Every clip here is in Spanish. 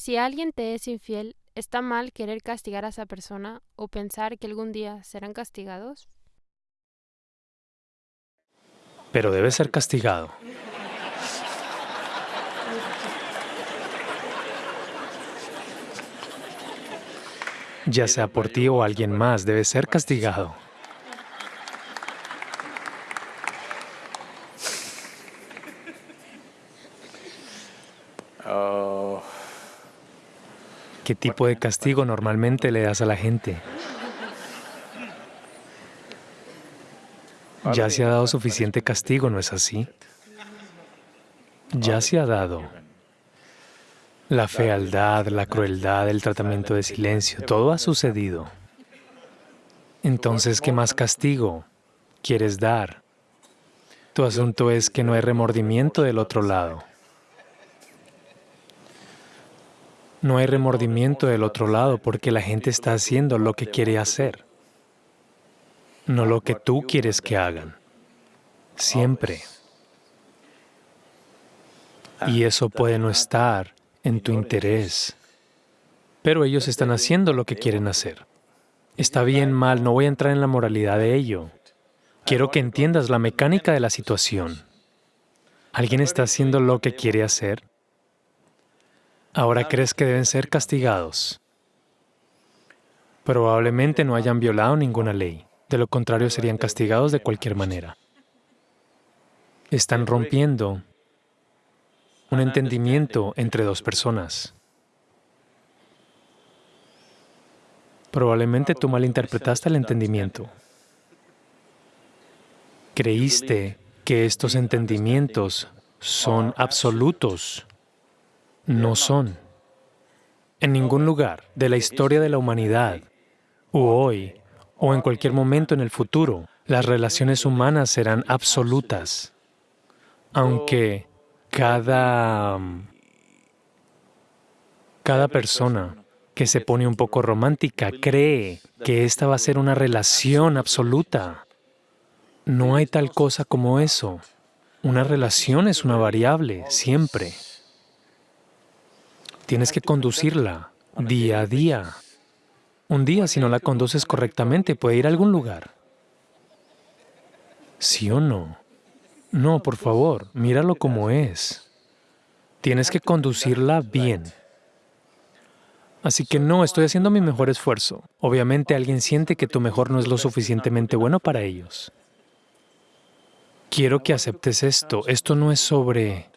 Si alguien te es infiel, ¿está mal querer castigar a esa persona o pensar que algún día serán castigados? Pero debe ser castigado. Ya sea por ti o alguien más, debe ser castigado. ¿Qué tipo de castigo normalmente le das a la gente? Ya se ha dado suficiente castigo, ¿no es así? Ya se ha dado. La fealdad, la crueldad, el tratamiento de silencio, todo ha sucedido. Entonces, ¿qué más castigo quieres dar? Tu asunto es que no hay remordimiento del otro lado. No hay remordimiento del otro lado porque la gente está haciendo lo que quiere hacer, no lo que tú quieres que hagan, siempre. Y eso puede no estar en tu interés, pero ellos están haciendo lo que quieren hacer. Está bien, mal, no voy a entrar en la moralidad de ello. Quiero que entiendas la mecánica de la situación. ¿Alguien está haciendo lo que quiere hacer? Ahora crees que deben ser castigados. Probablemente no hayan violado ninguna ley, de lo contrario serían castigados de cualquier manera. Están rompiendo un entendimiento entre dos personas. Probablemente tú malinterpretaste el entendimiento. Creíste que estos entendimientos son absolutos no son. En ningún lugar de la historia de la humanidad, o hoy, o en cualquier momento en el futuro, las relaciones humanas serán absolutas, aunque cada, cada persona que se pone un poco romántica cree que esta va a ser una relación absoluta. No hay tal cosa como eso. Una relación es una variable, siempre. Tienes que conducirla día a día. Un día, si no la conduces correctamente, puede ir a algún lugar. ¿Sí o no? No, por favor, míralo como es. Tienes que conducirla bien. Así que no, estoy haciendo mi mejor esfuerzo. Obviamente alguien siente que tu mejor no es lo suficientemente bueno para ellos. Quiero que aceptes esto. Esto no es sobre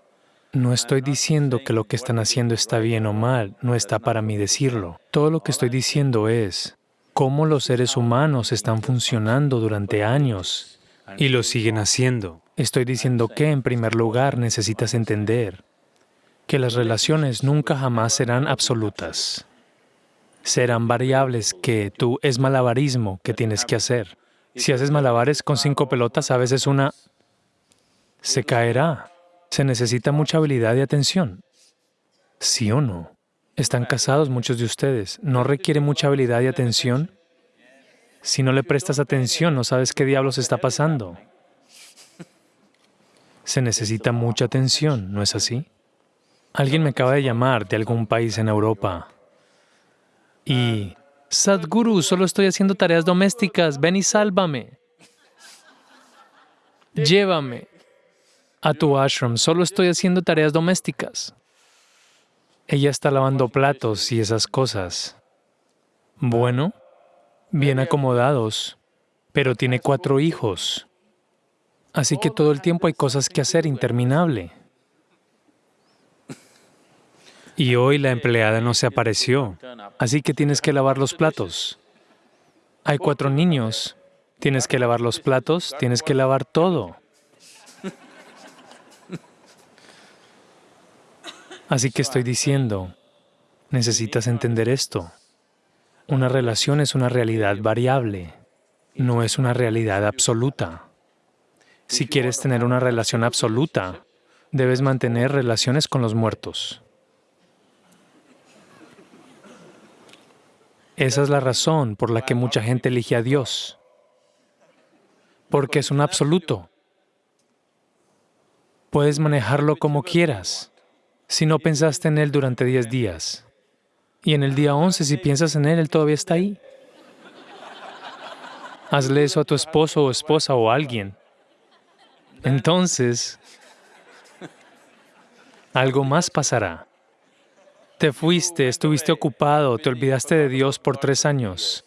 no estoy diciendo que lo que están haciendo está bien o mal, no está para mí decirlo. Todo lo que estoy diciendo es cómo los seres humanos están funcionando durante años y lo siguen haciendo. Estoy diciendo que, en primer lugar, necesitas entender que las relaciones nunca jamás serán absolutas. Serán variables que tú es malabarismo que tienes que hacer. Si haces malabares con cinco pelotas, a veces una se caerá se necesita mucha habilidad y atención. ¿Sí o no? Están casados muchos de ustedes. ¿No requiere mucha habilidad y atención? Si no le prestas atención, no sabes qué diablos está pasando. Se necesita mucha atención, ¿no es así? Alguien me acaba de llamar de algún país en Europa y, Sadhguru, solo estoy haciendo tareas domésticas, ven y sálvame. Llévame a tu ashram, solo estoy haciendo tareas domésticas. Ella está lavando platos y esas cosas. Bueno, bien acomodados, pero tiene cuatro hijos. Así que todo el tiempo hay cosas que hacer interminable. Y hoy la empleada no se apareció, así que tienes que lavar los platos. Hay cuatro niños, tienes que lavar los platos, tienes que lavar todo. Así que estoy diciendo, necesitas entender esto. Una relación es una realidad variable, no es una realidad absoluta. Si quieres tener una relación absoluta, debes mantener relaciones con los muertos. Esa es la razón por la que mucha gente elige a Dios, porque es un absoluto. Puedes manejarlo como quieras si no pensaste en él durante 10 días. Y en el día 11, si piensas en él, él todavía está ahí. Hazle eso a tu esposo o esposa o alguien. Entonces, algo más pasará. Te fuiste, estuviste ocupado, te olvidaste de Dios por tres años.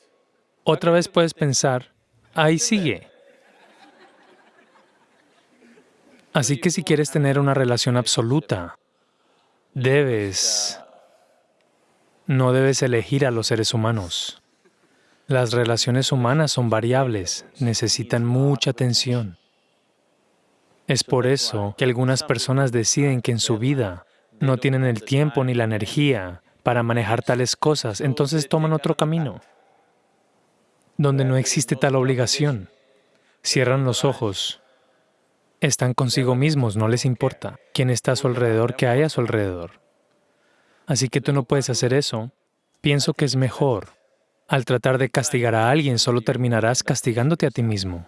Otra vez puedes pensar, ahí sigue. Así que si quieres tener una relación absoluta, debes, no debes elegir a los seres humanos. Las relaciones humanas son variables, necesitan mucha atención. Es por eso que algunas personas deciden que en su vida no tienen el tiempo ni la energía para manejar tales cosas, entonces toman otro camino, donde no existe tal obligación. Cierran los ojos están consigo mismos, no les importa quién está a su alrededor, qué hay a su alrededor. Así que tú no puedes hacer eso. Pienso que es mejor. Al tratar de castigar a alguien, solo terminarás castigándote a ti mismo.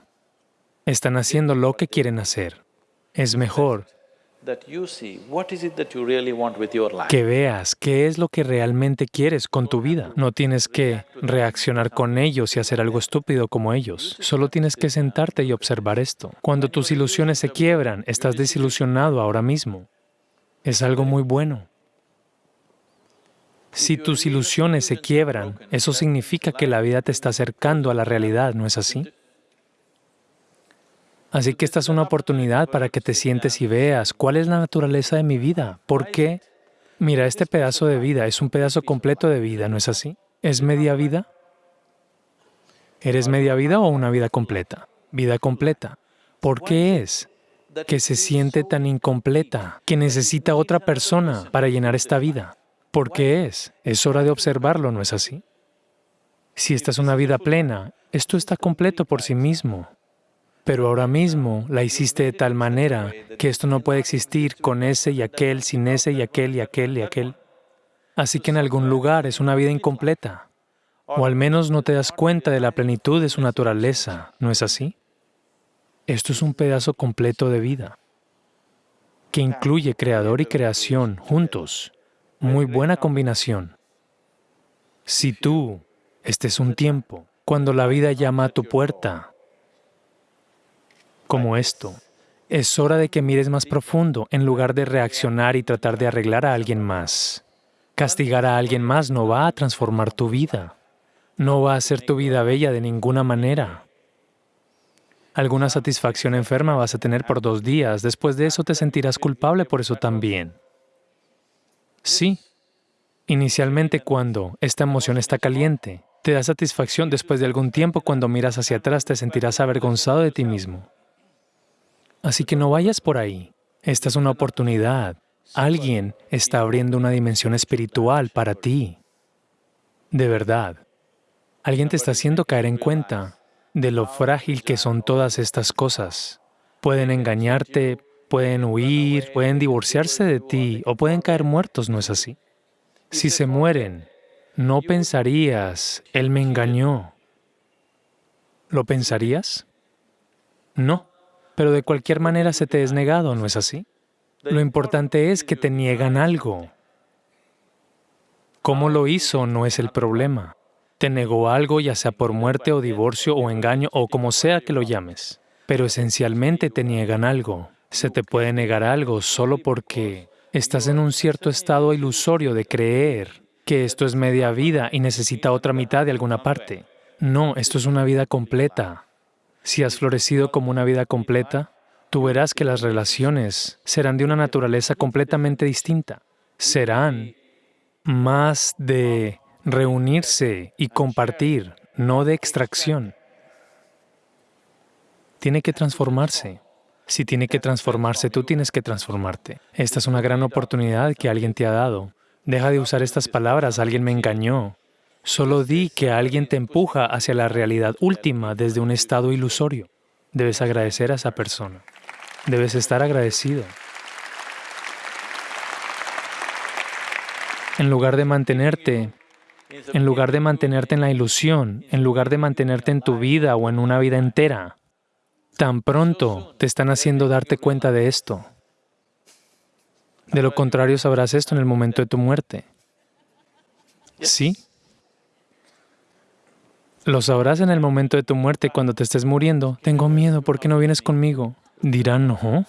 Están haciendo lo que quieren hacer. Es mejor que veas qué es lo que realmente quieres con tu vida. No tienes que reaccionar con ellos y hacer algo estúpido como ellos. Solo tienes que sentarte y observar esto. Cuando tus ilusiones se quiebran, estás desilusionado ahora mismo. Es algo muy bueno. Si tus ilusiones se quiebran, eso significa que la vida te está acercando a la realidad, ¿no es así? Así que esta es una oportunidad para que te sientes y veas cuál es la naturaleza de mi vida. ¿Por qué? Mira, este pedazo de vida es un pedazo completo de vida, ¿no es así? ¿Es media vida? ¿Eres media vida o una vida completa? Vida completa. ¿Por qué es que se siente tan incompleta, que necesita otra persona para llenar esta vida? ¿Por qué es? Es hora de observarlo, ¿no es así? Si esta es una vida plena, esto está completo por sí mismo pero ahora mismo la hiciste de tal manera que esto no puede existir con ese y aquel, sin ese y aquel y aquel y aquel. Así que en algún lugar es una vida incompleta, o al menos no te das cuenta de la plenitud de su naturaleza, ¿no es así? Esto es un pedazo completo de vida, que incluye creador y creación juntos. Muy buena combinación. Si tú, este es un tiempo, cuando la vida llama a tu puerta, como esto. Es hora de que mires más profundo en lugar de reaccionar y tratar de arreglar a alguien más. Castigar a alguien más no va a transformar tu vida. No va a hacer tu vida bella de ninguna manera. Alguna satisfacción enferma vas a tener por dos días, después de eso te sentirás culpable por eso también. Sí, inicialmente cuando esta emoción está caliente, te da satisfacción después de algún tiempo cuando miras hacia atrás te sentirás avergonzado de ti mismo. Así que no vayas por ahí. Esta es una oportunidad. Alguien está abriendo una dimensión espiritual para ti. De verdad. Alguien te está haciendo caer en cuenta de lo frágil que son todas estas cosas. Pueden engañarte, pueden huir, pueden divorciarse de ti o pueden caer muertos, ¿no es así? Si se mueren, no pensarías, Él me engañó. ¿Lo pensarías? No pero de cualquier manera se te es negado, ¿no es así? Lo importante es que te niegan algo. ¿Cómo lo hizo no es el problema? Te negó algo, ya sea por muerte o divorcio o engaño o como sea que lo llames, pero esencialmente te niegan algo. Se te puede negar algo solo porque estás en un cierto estado ilusorio de creer que esto es media vida y necesita otra mitad de alguna parte. No, esto es una vida completa. Si has florecido como una vida completa, tú verás que las relaciones serán de una naturaleza completamente distinta. Serán más de reunirse y compartir, no de extracción. Tiene que transformarse. Si tiene que transformarse, tú tienes que transformarte. Esta es una gran oportunidad que alguien te ha dado. Deja de usar estas palabras, alguien me engañó. Solo di que alguien te empuja hacia la realidad última desde un estado ilusorio. Debes agradecer a esa persona. Debes estar agradecido. En lugar de mantenerte, en lugar de mantenerte en la ilusión, en lugar de mantenerte en tu vida o en una vida entera, tan pronto te están haciendo darte cuenta de esto. De lo contrario, sabrás esto en el momento de tu muerte. ¿Sí? Lo sabrás en el momento de tu muerte, cuando te estés muriendo. Tengo miedo, ¿por qué no vienes conmigo? Dirán, no.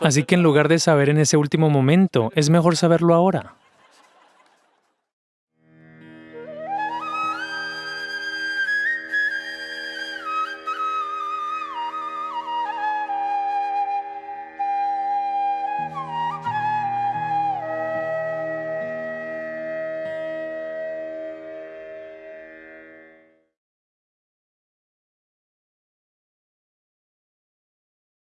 Así que en lugar de saber en ese último momento, es mejor saberlo ahora.